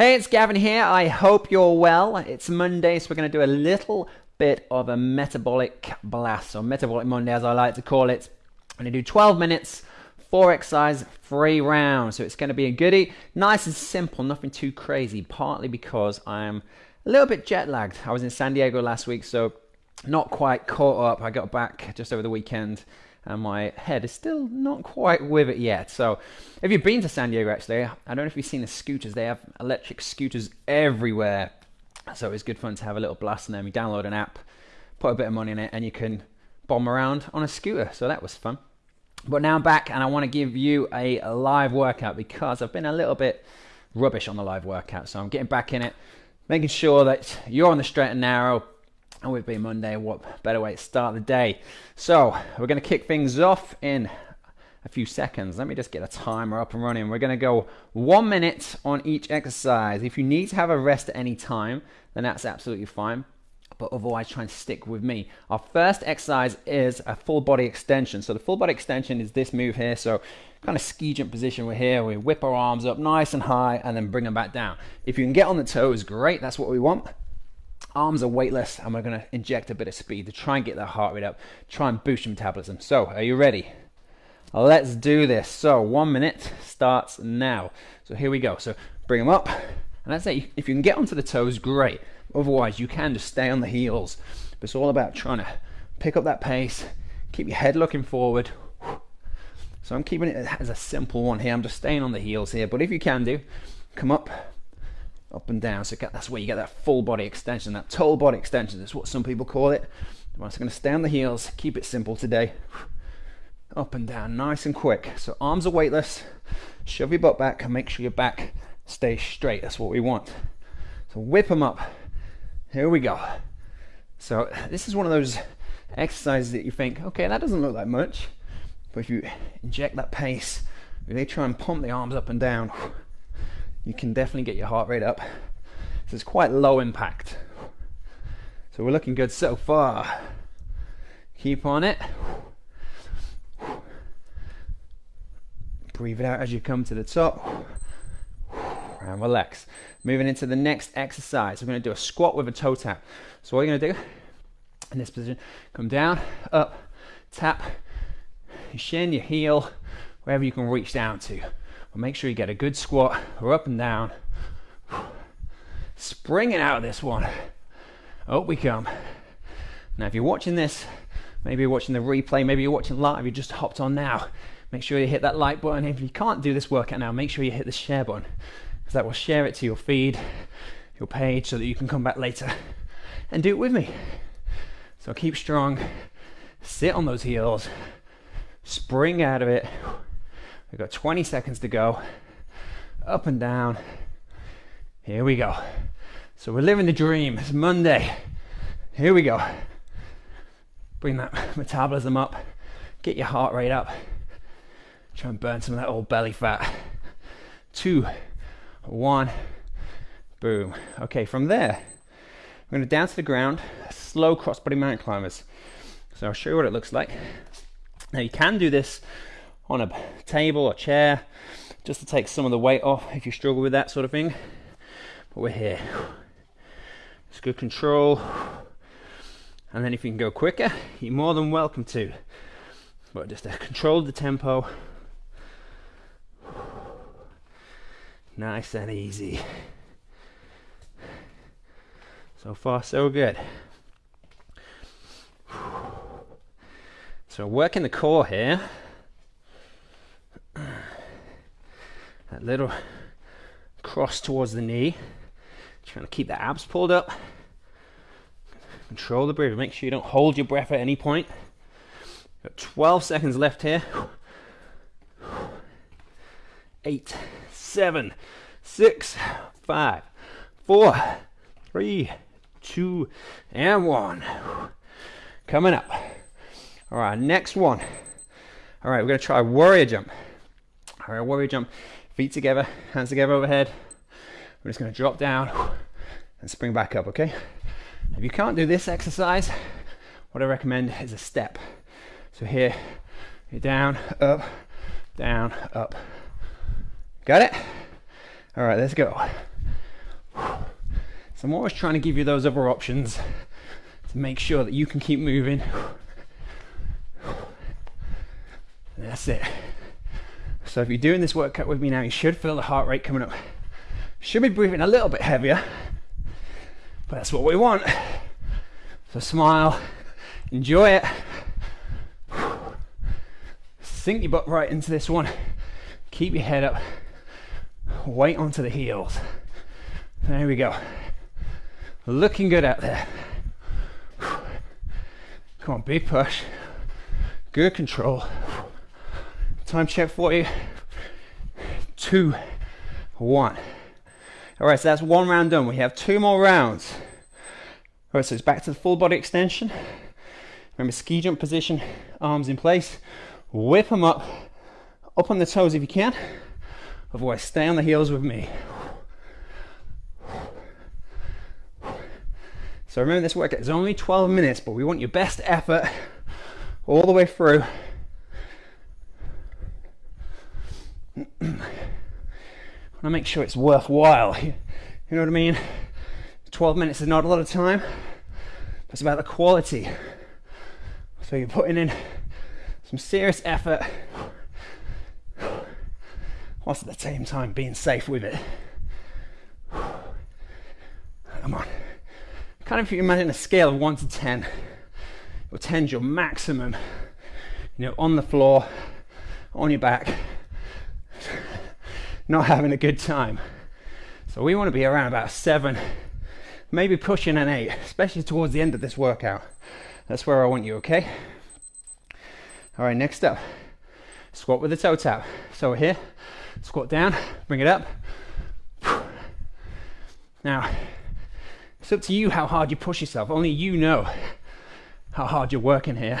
Hey, it's Gavin here. I hope you're well. It's Monday, so we're going to do a little bit of a metabolic blast, or metabolic Monday as I like to call it. I'm going to do 12 minutes, four exercise, three rounds. So it's going to be a goodie. Nice and simple, nothing too crazy, partly because I'm a little bit jet lagged. I was in San Diego last week, so not quite caught up. I got back just over the weekend and my head is still not quite with it yet. So, if you've been to San Diego, actually, I don't know if you've seen the scooters. They have electric scooters everywhere. So it's good fun to have a little blast in them. You download an app, put a bit of money in it, and you can bomb around on a scooter. So that was fun. But now I'm back, and I want to give you a live workout because I've been a little bit rubbish on the live workout. So I'm getting back in it, making sure that you're on the straight and narrow, and with being Monday, what better way to start the day? So we're going to kick things off in a few seconds. Let me just get a timer up and running. We're going to go one minute on each exercise. If you need to have a rest at any time, then that's absolutely fine. But otherwise, try and stick with me. Our first exercise is a full body extension. So the full body extension is this move here. So kind of ski jump position. We're here. We whip our arms up nice and high and then bring them back down. If you can get on the toes, great. That's what we want arms are weightless and we're going to inject a bit of speed to try and get that heart rate up, try and boost your metabolism. So, are you ready? Let's do this. So, one minute starts now. So, here we go. So, bring them up. And that's it. If you can get onto the toes, great. Otherwise, you can just stay on the heels. But it's all about trying to pick up that pace, keep your head looking forward. So, I'm keeping it as a simple one here. I'm just staying on the heels here. But if you can do, come up, up and down. So that's where you get that full body extension, that total body extension. That's what some people call it. I'm just going to stay on the heels, keep it simple today. Up and down, nice and quick. So arms are weightless. Shove your butt back and make sure your back stays straight. That's what we want. So whip them up. Here we go. So this is one of those exercises that you think, okay, that doesn't look like much. But if you inject that pace, really try and pump the arms up and down, you can definitely get your heart rate up. So it's quite low impact. So we're looking good so far. Keep on it. Breathe it out as you come to the top. And relax. Moving into the next exercise. We're going to do a squat with a toe tap. So what you're going to do in this position, come down, up, tap, your shin, your heel, wherever you can reach down to. But make sure you get a good squat or up and down. Springing out of this one. Up we come. Now, if you're watching this, maybe you're watching the replay, maybe you're watching live, you just hopped on now. Make sure you hit that like button. If you can't do this workout now, make sure you hit the share button because that will share it to your feed, your page, so that you can come back later and do it with me. So keep strong, sit on those heels, spring out of it. We've got 20 seconds to go. Up and down. Here we go. So we're living the dream. It's Monday. Here we go. Bring that metabolism up. Get your heart rate up. Try and burn some of that old belly fat. Two, one, boom. Okay, from there, we're going to down to the ground. Slow crossbody mountain climbers. So I'll show you what it looks like. Now you can do this on a table or chair just to take some of the weight off if you struggle with that sort of thing. But we're here. It's good control. And then if you can go quicker, you're more than welcome to. But just to control the tempo. Nice and easy. So far, so good. So working the core here. That little cross towards the knee. Trying to keep the abs pulled up. Control the breathing. Make sure you don't hold your breath at any point. Got 12 seconds left here. Eight, seven, six, five, four, three, two, and one. Coming up. All right, next one. All right, we're gonna try warrior jump. All right, warrior jump. Feet together, hands together overhead. We're just going to drop down and spring back up, okay? If you can't do this exercise, what I recommend is a step. So here, you're down, up, down, up. Got it? All right, let's go. So I'm always trying to give you those other options to make sure that you can keep moving. That's it. So if you're doing this workout with me now, you should feel the heart rate coming up. Should be breathing a little bit heavier, but that's what we want. So smile, enjoy it. Sink your butt right into this one. Keep your head up. Weight onto the heels. There we go. Looking good out there. Come on, big push. Good control. Time check for you. Two, one. All right, so that's one round done. We have two more rounds. All right, so it's back to the full body extension. Remember, ski jump position, arms in place. Whip them up, up on the toes if you can. Otherwise, stay on the heels with me. So remember this workout is only 12 minutes, but we want your best effort all the way through. I want to make sure it's worthwhile. You know what I mean? 12 minutes is not a lot of time. It's about the quality. So you're putting in some serious effort whilst at the same time being safe with it. Come on. Kind of if you imagine a scale of 1 to 10, or 10 is your maximum, you know, on the floor, on your back, not having a good time. So we want to be around about 7, maybe pushing an 8, especially towards the end of this workout. That's where I want you, okay? All right, next up, squat with the toe tap. So we're here, squat down, bring it up. Now, it's up to you how hard you push yourself. Only you know how hard you're working here.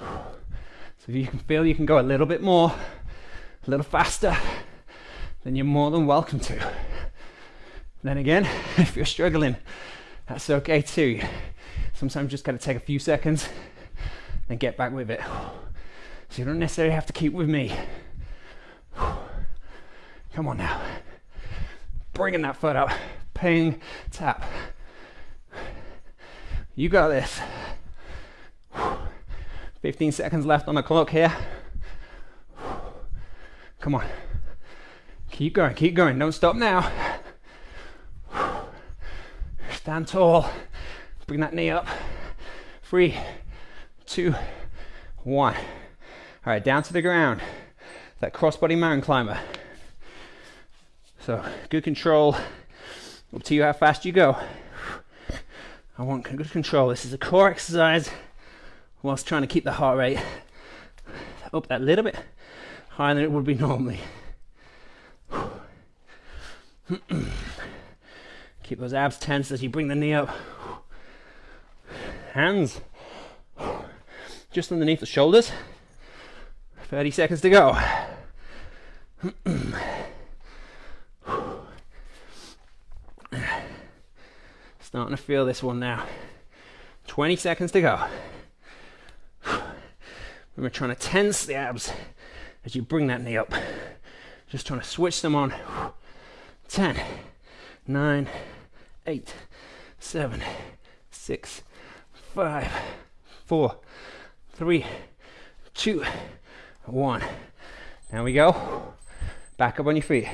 So if you can feel you can go a little bit more, a little faster, then you're more than welcome to. Then again, if you're struggling, that's okay too. Sometimes you just gotta take a few seconds and get back with it. So you don't necessarily have to keep with me. Come on now. Bringing that foot up ping, tap. You got this. 15 seconds left on the clock here. Come on. Keep going, keep going. Don't stop now. Stand tall. Bring that knee up. Three, two, one. All right, down to the ground. That crossbody mountain climber. So, good control. Up to you how fast you go. I want good control. This is a core exercise whilst trying to keep the heart rate up that little bit higher than it would be normally. keep those abs tense as you bring the knee up. Hands just underneath the shoulders. 30 seconds to go. Starting to feel this one now. 20 seconds to go. We're trying to tense the abs as you bring that knee up. Just trying to switch them on. 10, 9, 8, 7, 6, 5, 4, 3, 2, 1. Now we go. Back up on your feet.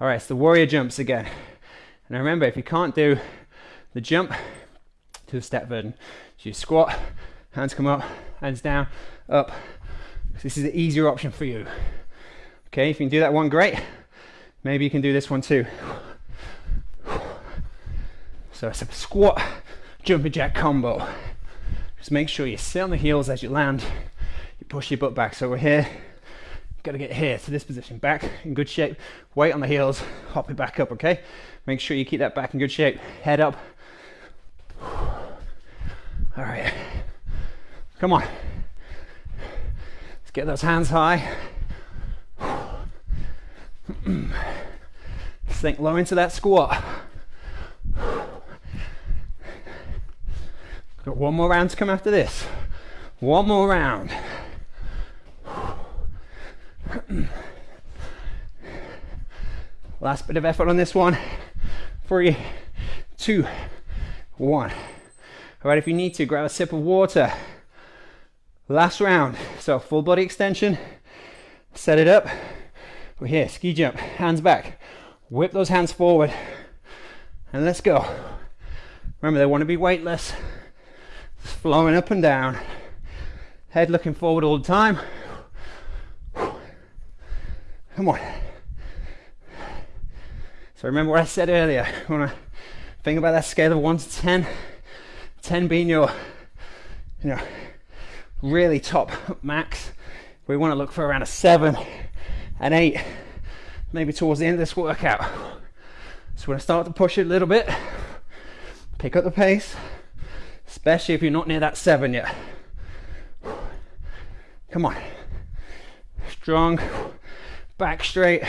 All right, it's the warrior jumps again. And remember, if you can't do the jump to the step version. So you squat, hands come up, hands down, up. This is the easier option for you. Okay, if you can do that one, great. Maybe you can do this one too. So it's a squat, jumping jack combo. Just make sure you sit on the heels as you land. You push your butt back. So we're here. Got to get here to this position, back in good shape. Weight on the heels, hop it back up. Okay. Make sure you keep that back in good shape. Head up, all right. Come on. Let's get those hands high. Sink low into that squat. Got one more round to come after this. One more round. Last bit of effort on this one. Three, two, one. All right, if you need to, grab a sip of water. Last round. So full body extension. Set it up. We're here. Ski jump. Hands back. Whip those hands forward. And let's go. Remember, they want to be weightless. Flowing up and down. Head looking forward all the time. Come on. So remember what I said earlier. You want to think about that scale of 1 to 10. 10 being your, you know, really top max. We want to look for around a 7, an 8, maybe towards the end of this workout. So going to start to push it a little bit. Pick up the pace, especially if you're not near that 7 yet. Come on. Strong, back straight.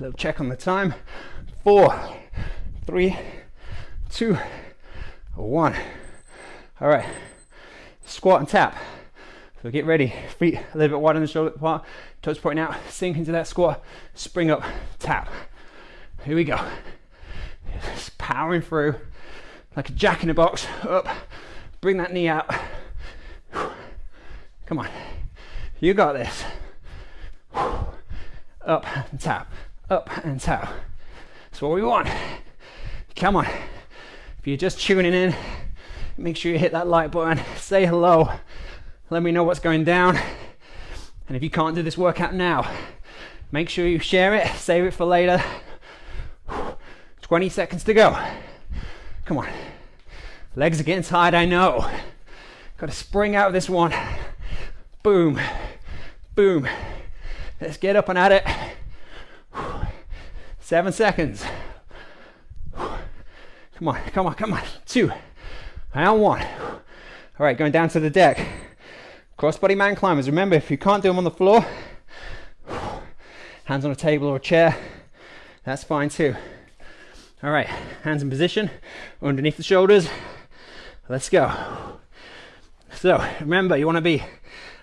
little check on the time. Four, three, two, one. All right, squat and tap. So get ready, feet a little bit wider than the shoulder apart, toes pointing out, sink into that squat, spring up, tap. Here we go. Just powering through like a jack in the box, up, bring that knee out. Come on, you got this. Up and tap, up and tap. That's what we want. Come on. If you're just tuning in, make sure you hit that like button, say hello, let me know what's going down. And if you can't do this workout now, make sure you share it, save it for later. 20 seconds to go. Come on. Legs are getting tired, I know. Got to spring out of this one. Boom, boom. Let's get up and at it. Seven seconds. Come on, come on, come on. Two, and one. All right, going down to the deck. Crossbody mountain climbers. Remember, if you can't do them on the floor, hands on a table or a chair, that's fine too. All right, hands in position, underneath the shoulders. Let's go. So remember, you want to be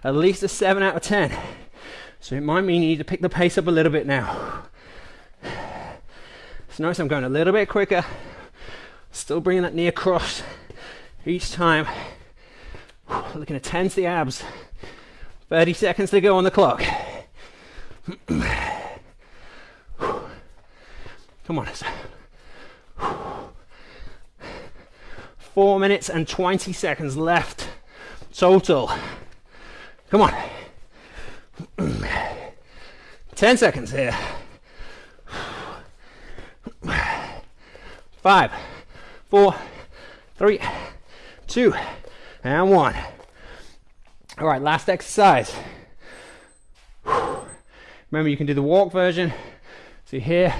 at least a 7 out of 10. So it might mean you need to pick the pace up a little bit now. So notice I'm going a little bit quicker, still bringing that knee across each time. Looking to tense the abs. 30 seconds to go on the clock. Come on. Four minutes and 20 seconds left total. Come on. 10 seconds here. Five, four, three, two, and one. All right, last exercise. Remember, you can do the walk version. So here,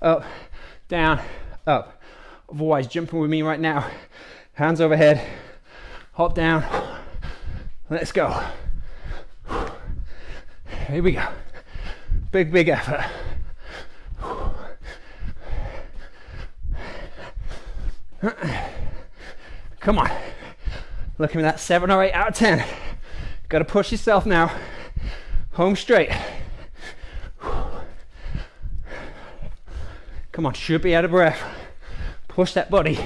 up, down, up. Otherwise, jumping with me right now. Hands overhead, hop down. Let's go. Here we go. Big, big effort. Come on. Look at that seven or eight out of ten. Got to push yourself now. Home straight. Come on, should be out of breath. Push that body.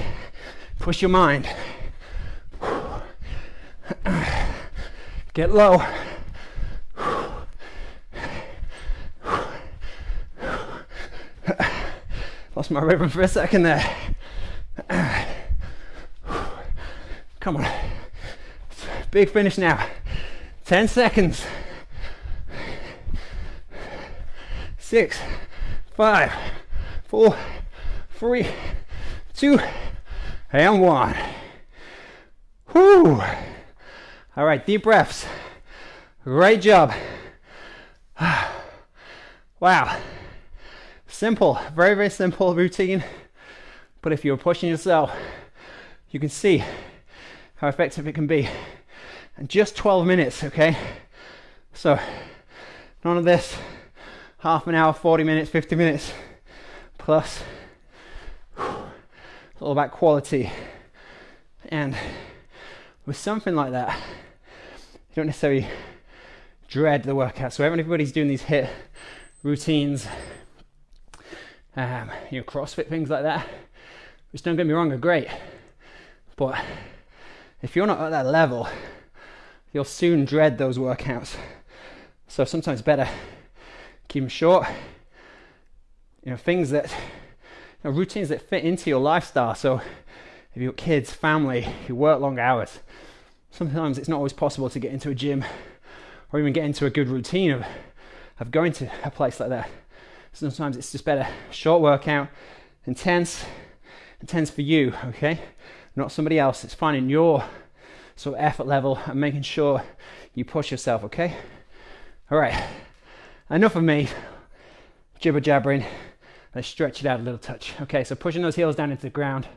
Push your mind. Get low. Lost my rhythm for a second there. Come on. Big finish now. 10 seconds. Six, five, four, three, two, and one. Whoo! All right, deep breaths. Great job. wow. Simple, very, very simple routine. But if you're pushing yourself, you can see how effective it can be. And just 12 minutes, okay? So, none of this half an hour, 40 minutes, 50 minutes plus. It's all about quality. And with something like that, you don't necessarily dread the workout. So everybody's doing these HIIT routines, um, you know, CrossFit things like that, which don't get me wrong are great, but if you're not at that level, you'll soon dread those workouts. So sometimes better keep them short. You know, things that, you know, routines that fit into your lifestyle. So if you've got kids, family, you work long hours, sometimes it's not always possible to get into a gym or even get into a good routine of, of going to a place like that. Sometimes it's just better short workout, intense, intense for you, okay? Not somebody else. It's finding your of effort level and making sure you push yourself, okay? All right, enough of me jibber jabbering. Let's stretch it out a little touch. Okay, so pushing those heels down into the ground.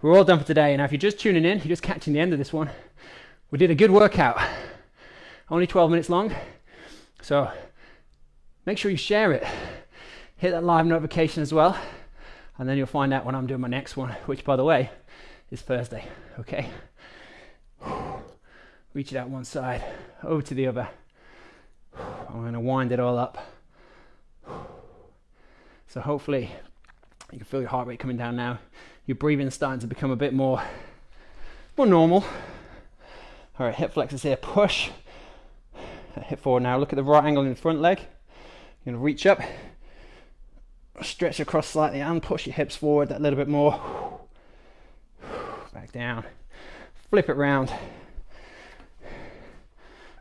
We're all done for today. Now, if you're just tuning in, you're just catching the end of this one, we did a good workout. Only 12 minutes long. So make sure you share it. Hit that live notification as well. And then you'll find out when I'm doing my next one, which, by the way, is Thursday. Okay? Reach it out one side, over to the other. I'm going to wind it all up. So hopefully you can feel your heart rate coming down now. Your breathing starting to become a bit more, more normal. All right, hip flexors here. Push. Hip forward now. Look at the right angle in the front leg. You're to reach up, stretch across slightly, and push your hips forward that little bit more. Back down. Flip it round.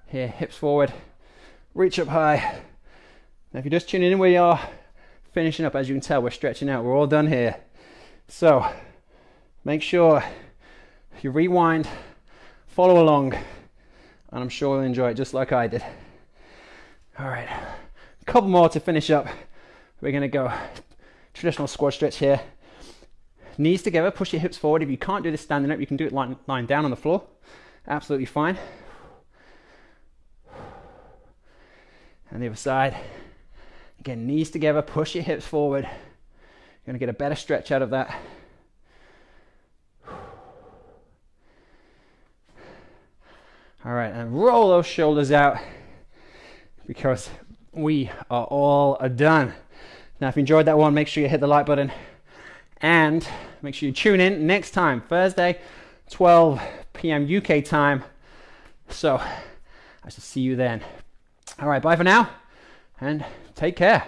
Here, hips forward. Reach up high. Now, if you're just tuning in where you are, finishing up, as you can tell, we're stretching out. We're all done here. So, make sure you rewind, follow along, and I'm sure you'll enjoy it just like I did. All right, a couple more to finish up. We're gonna go traditional squat stretch here. Knees together, push your hips forward. If you can't do this standing up, you can do it lying, lying down on the floor. Absolutely fine. And the other side. Again, knees together, push your hips forward. You're gonna get a better stretch out of that. All right, and roll those shoulders out because we are all done. Now, if you enjoyed that one, make sure you hit the like button and make sure you tune in next time, Thursday, 12 p.m. UK time. So I shall see you then. All right, bye for now and take care.